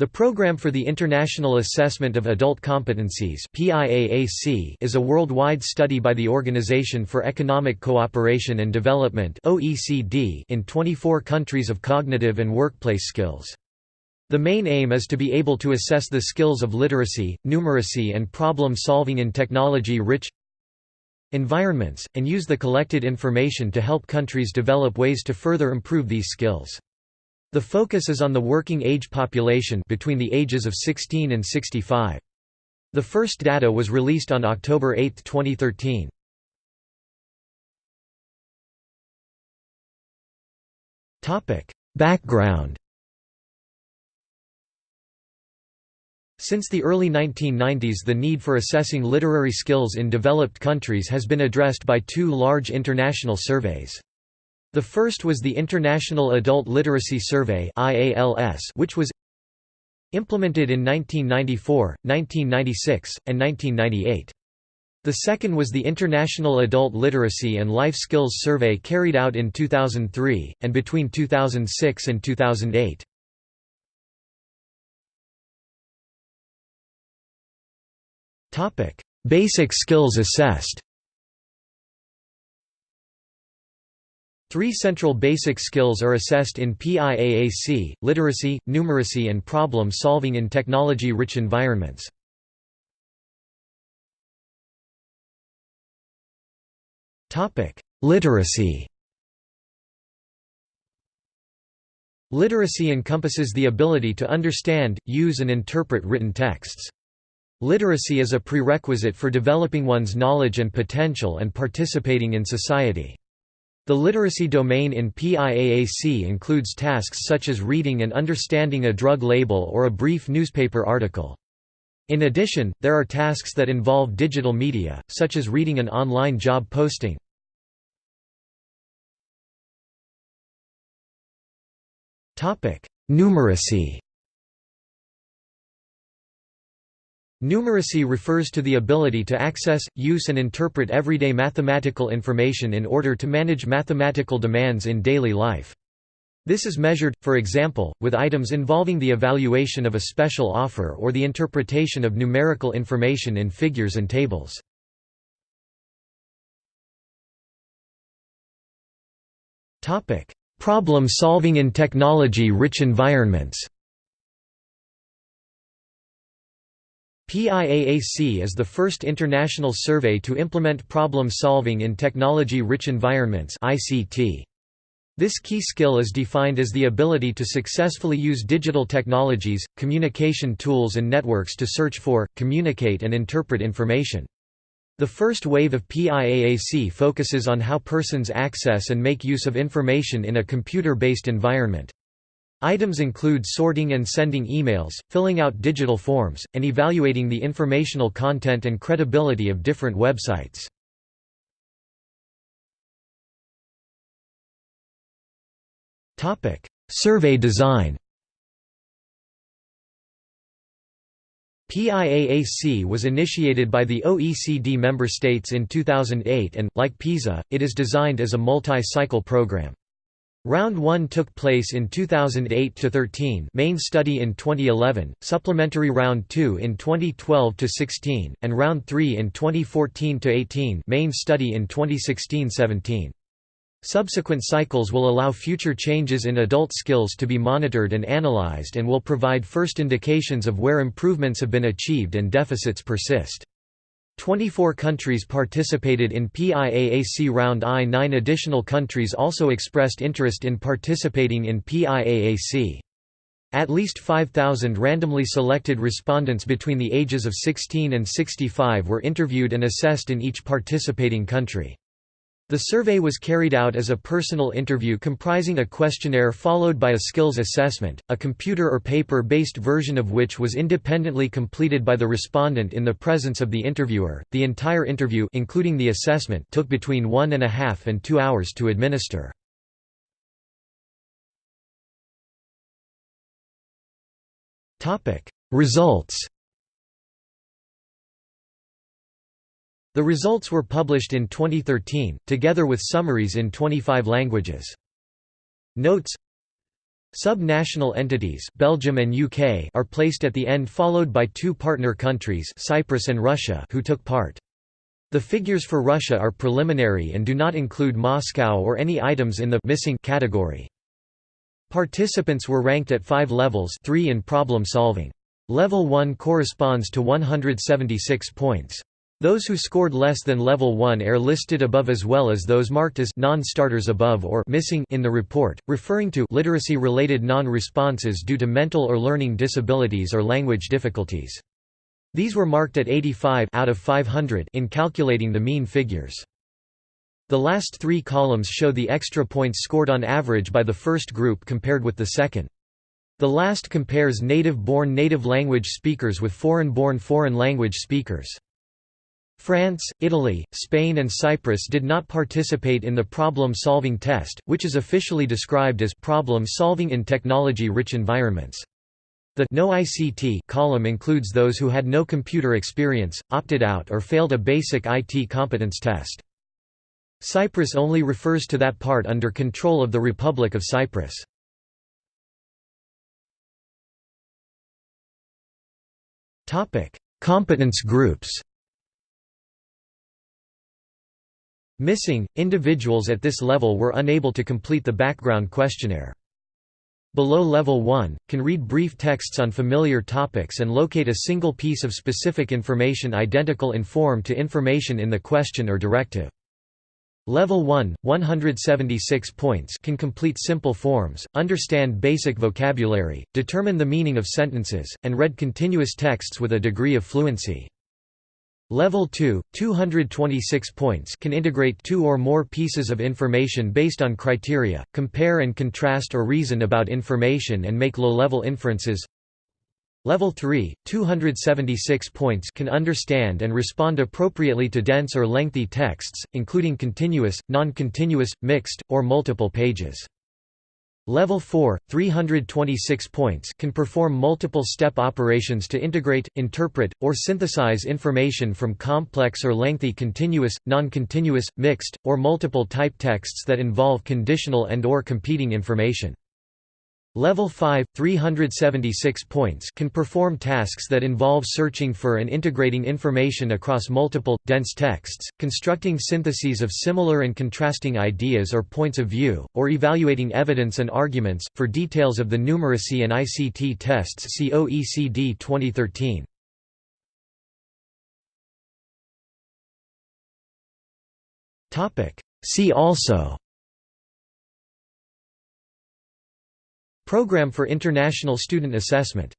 The Programme for the International Assessment of Adult Competencies is a worldwide study by the Organization for Economic Cooperation and Development in 24 countries of cognitive and workplace skills. The main aim is to be able to assess the skills of literacy, numeracy and problem-solving in technology-rich environments, and use the collected information to help countries develop ways to further improve these skills. The focus is on the working age population between the ages of 16 and 65. The first data was released on October 8, 2013. Topic: Background Since the early 1990s the need for assessing literary skills in developed countries has been addressed by two large international surveys. The first was the International Adult Literacy Survey which was implemented in 1994, 1996, and 1998. The second was the International Adult Literacy and Life Skills Survey carried out in 2003, and between 2006 and 2008. Basic skills assessed Three central basic skills are assessed in PIAAC, literacy, numeracy and problem-solving in technology-rich environments. Literacy Literacy encompasses the ability to understand, use and interpret written texts. Literacy is a prerequisite for developing one's knowledge and potential and participating in society. The literacy domain in PIAAC includes tasks such as reading and understanding a drug label or a brief newspaper article. In addition, there are tasks that involve digital media, such as reading an online job posting. Numeracy Numeracy refers to the ability to access, use and interpret everyday mathematical information in order to manage mathematical demands in daily life. This is measured, for example, with items involving the evaluation of a special offer or the interpretation of numerical information in figures and tables. Problem solving in technology-rich environments PIAAC is the first international survey to implement problem-solving in technology-rich environments This key skill is defined as the ability to successfully use digital technologies, communication tools and networks to search for, communicate and interpret information. The first wave of PIAAC focuses on how persons access and make use of information in a computer-based environment. Items include sorting and sending emails, filling out digital forms, and evaluating the informational content and credibility of different websites. Survey design PIAAC was initiated by the OECD member states in 2008 and, like PISA, it is designed as a multi-cycle program. Round 1 took place in 2008–13 main study in 2011, supplementary Round 2 in 2012–16, and Round 3 in 2014–18 main study in 2016–17. Subsequent cycles will allow future changes in adult skills to be monitored and analyzed and will provide first indications of where improvements have been achieved and deficits persist. 24 countries participated in PIAAC Round I. Nine additional countries also expressed interest in participating in PIAAC. At least 5,000 randomly selected respondents between the ages of 16 and 65 were interviewed and assessed in each participating country. The survey was carried out as a personal interview comprising a questionnaire followed by a skills assessment, a computer or paper-based version of which was independently completed by the respondent in the presence of the interviewer. The entire interview including the assessment took between one and a half and two hours to administer. Results The results were published in 2013, together with summaries in 25 languages. Notes Sub-national entities Belgium and UK are placed at the end followed by two partner countries Cyprus and Russia who took part. The figures for Russia are preliminary and do not include Moscow or any items in the missing category. Participants were ranked at five levels three in problem solving. Level 1 corresponds to 176 points. Those who scored less than level 1 are listed above as well as those marked as non-starters above or missing in the report, referring to literacy-related non-responses due to mental or learning disabilities or language difficulties. These were marked at 85 out of 500 in calculating the mean figures. The last three columns show the extra points scored on average by the first group compared with the second. The last compares native-born native language speakers with foreign-born foreign language speakers. France, Italy, Spain and Cyprus did not participate in the problem-solving test, which is officially described as problem-solving in technology-rich environments. The no ICT column includes those who had no computer experience, opted out or failed a basic IT competence test. Cyprus only refers to that part under control of the Republic of Cyprus. Competence groups Missing, individuals at this level were unable to complete the background questionnaire. Below level 1, can read brief texts on familiar topics and locate a single piece of specific information identical in form to information in the question or directive. Level 1, 176 points can complete simple forms, understand basic vocabulary, determine the meaning of sentences, and read continuous texts with a degree of fluency. Level 2, 226 points can integrate two or more pieces of information based on criteria, compare and contrast or reason about information and make low-level inferences. Level 3, 276 points can understand and respond appropriately to dense or lengthy texts, including continuous, non-continuous, mixed, or multiple pages. Level 4, 326 points can perform multiple step operations to integrate, interpret, or synthesize information from complex or lengthy continuous, non-continuous, mixed, or multiple type texts that involve conditional and or competing information. Level 5, 376 points can perform tasks that involve searching for and integrating information across multiple, dense texts, constructing syntheses of similar and contrasting ideas or points of view, or evaluating evidence and arguments. For details of the numeracy and ICT tests see OECD 2013. See also Program for International Student Assessment